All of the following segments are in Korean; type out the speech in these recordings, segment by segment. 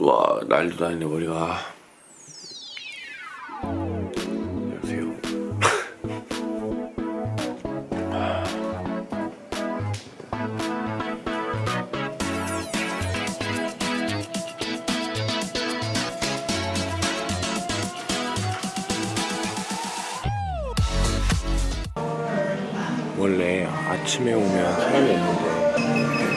와 난리도 아니네 머리가. 안녕하세요. 원래 아침에 오면 사람이 없는데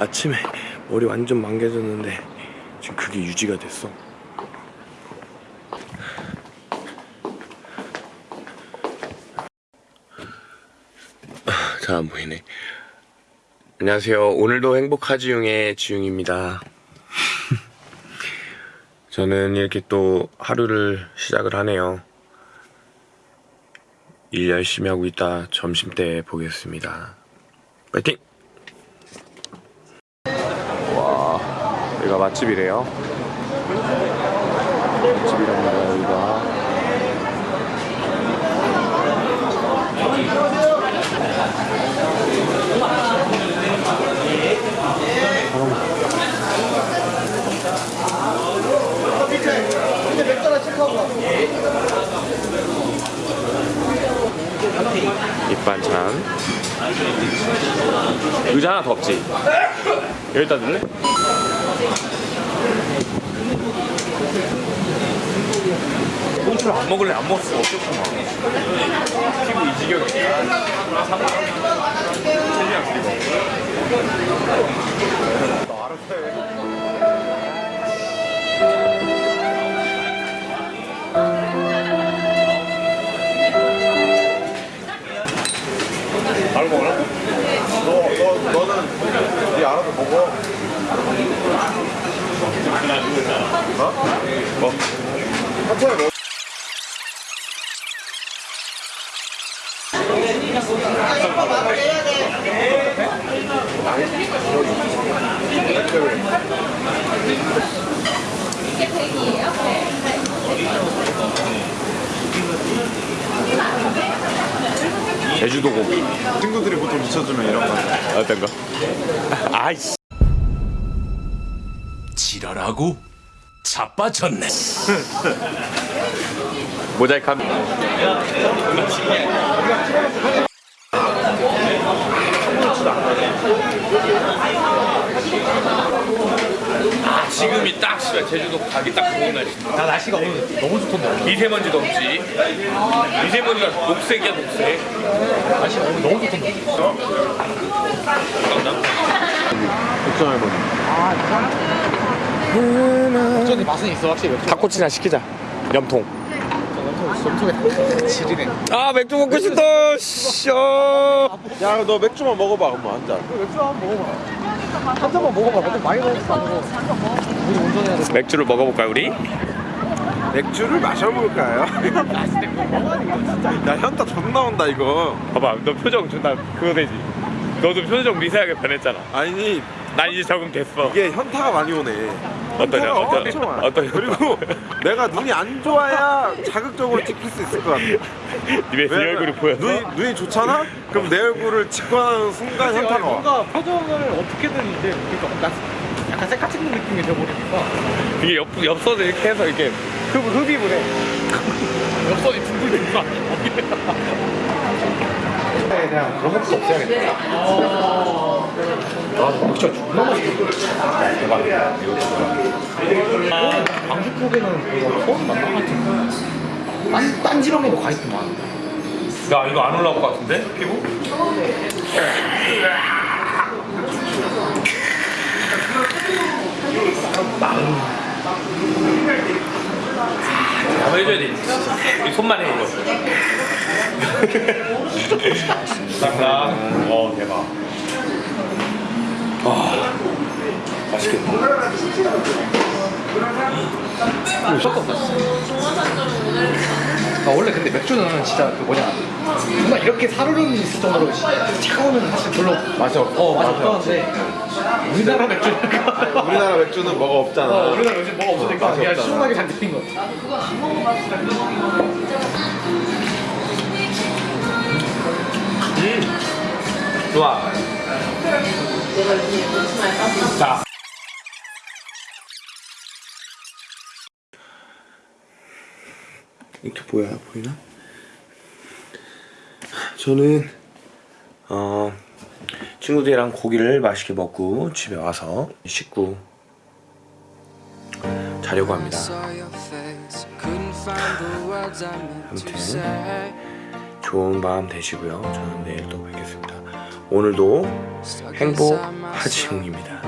아침에 머리 완전 망개졌는데 지금 그게 유지가 됐어. 잘 안 보이네. 안녕하세요. 오늘도 행복하지용의 지용입니다. 저는 이렇게 또 하루를 시작을 하네요. 일 열심히 하고 있다 점심 때 보겠습니다. 파이팅! 여기가 맛집이래요. 맛집이랍니다, 여기가. 밑반찬. 의자 하나 더 없지? 여기다 넣을래? 홍추를 안 먹을래? 안 먹을 수가 없겠구만. 피부 이 지경이야. 셀리랑 그리고. 너 알아서 해. 바로 먹으라? 너, 너, 너는 네 알아서 먹어. 어? 뭐? 천천히 먹어. 제주도 고기. 친구들이 보통 미쳐주면 이런 거. 어떤 거? 아이씨. 지랄하고 자빠졌네. 모자이크 한. 아 지금이 딱 씨발 제주도 가기 딱 좋은 날씨인데 나 날씨가 오늘 너무 좋던데 미세먼지도 없지 미세먼지가 녹색이야 녹색 날씨가 오늘 너무 좋던데 걱정할 거. 어쩐지 맛은 있어 확실히 맥주 닭꼬치나 시키자. 염통. 전통에 지리네. 아 맥주 먹고 싶다. 쇼 야, 너 맥주만 먹어봐, 그럼 한 잔. 맥주 한번 먹어봐. 한 잔만 먹어봐. 근데 많이 먹었어 우리 운전해야 돼 맥주를 먹어볼까요 우리? 맥주를 마셔볼까요? 야, 현타 존나 온다, 이거. 봐봐 너 표정 존나 그거 되지. 너도 표정 미세하게 변했잖아. 아니, 난 이제 적응됐어 이게 현타가 많이 오네. 어떠냐 엄청 많아. 어떠 현타? 그리고 내가 눈이 안 좋아야 자극적으로 찍힐 수 있을 것 같아. 네 왜냐면 얼굴이 보여 눈이, 눈이 좋잖아? 그럼 내 얼굴을 직관하는 순간 현타가 와. 뭔가 표정을 어떻게든 이제 그러니까 나 약간 셀카 찍는 느낌이 돼버리니까 이게 옆, 엽서도 이렇게 해서 이렇게 흡, 흡입을 해 옆선이 둥글둥글 그냥 그런 것도 없애야겠다 아 진짜 존나 맛있겠다 대박이야 이거 방주국에는 이거 처음 만난 것 같은데 딴, 딴 지방에도 가 있구만 야 이거 안 올라올 것 같은데? 피부? 한번 해줘야 돼. 이 손만 해 이거. 딱딱. 어 대박. 와 맛있겠다. 무조건 맛있어. 아, 원래 근데 맥주는 진짜 그 뭐냐 정말 이렇게 사르르 있을 정도로 차가우면 사실 별로 맛이 없 어 맛이 없었는데 우리나라 맥주니까 우리나라 맥주는 뭐가 없잖아 어, 우리나라 맥주 뭐가 없으니까 그냥. 시원하게 잘 드신 거 같아. 좋아. 자. 이렇게 보여요? 보이나? 저는 어 친구들이랑 고기를 맛있게 먹고 집에 와서 씻고 자려고 합니다. 아무튼 좋은 밤 되시고요. 저는 내일 또 뵙겠습니다. 오늘도 행복하지용입니다.